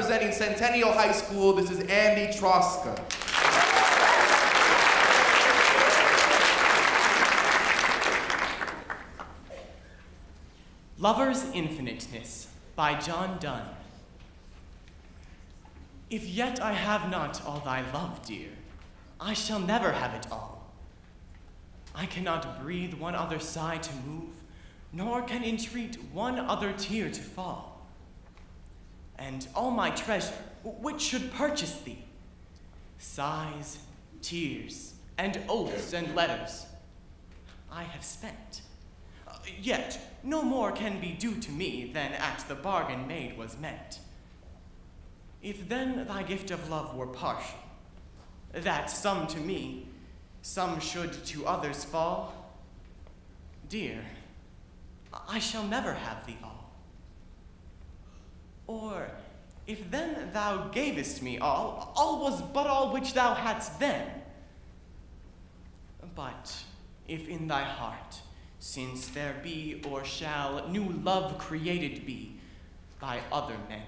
representing Centennial High School, this is Andy Troska. Lover's Infiniteness by John Donne. If yet I have not all thy love, dear, I shall never have it all. I cannot breathe one other sigh to move, nor can entreat one other tear to fall. And all my treasure, which should purchase thee, sighs, tears, and oaths and letters, I have spent. Uh, yet no more can be due to me than at the bargain made was meant. If then thy gift of love were partial, that some to me, some should to others fall, dear, I shall never have thee all. Or if then thou gavest me all, all was but all which thou hadst then. But if in thy heart, since there be or shall new love created be by other men,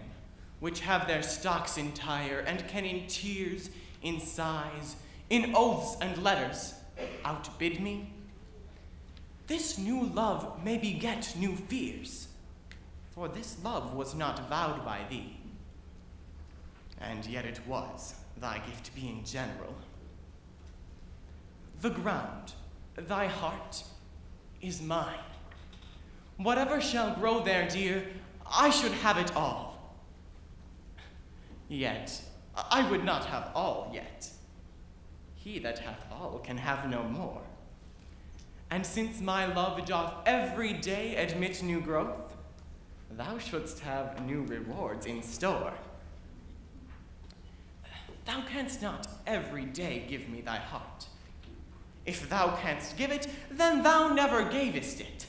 which have their stocks entire, and can in tears, in sighs, in oaths and letters outbid me, this new love may beget new fears, for this love was not vowed by thee. And yet it was, thy gift being general. The ground, thy heart, is mine. Whatever shall grow there, dear, I should have it all. Yet, I would not have all yet. He that hath all can have no more. And since my love doth every day admit new growth, thou shouldst have new rewards in store. Thou canst not every day give me thy heart. If thou canst give it, then thou never gavest it.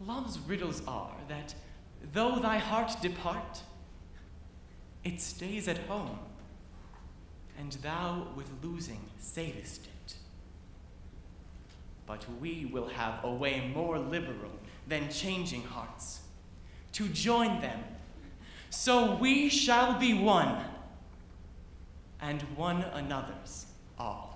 Love's riddles are that though thy heart depart, it stays at home, and thou with losing savest it. But we will have a way more liberal than changing hearts, to join them, so we shall be one, and one another's all.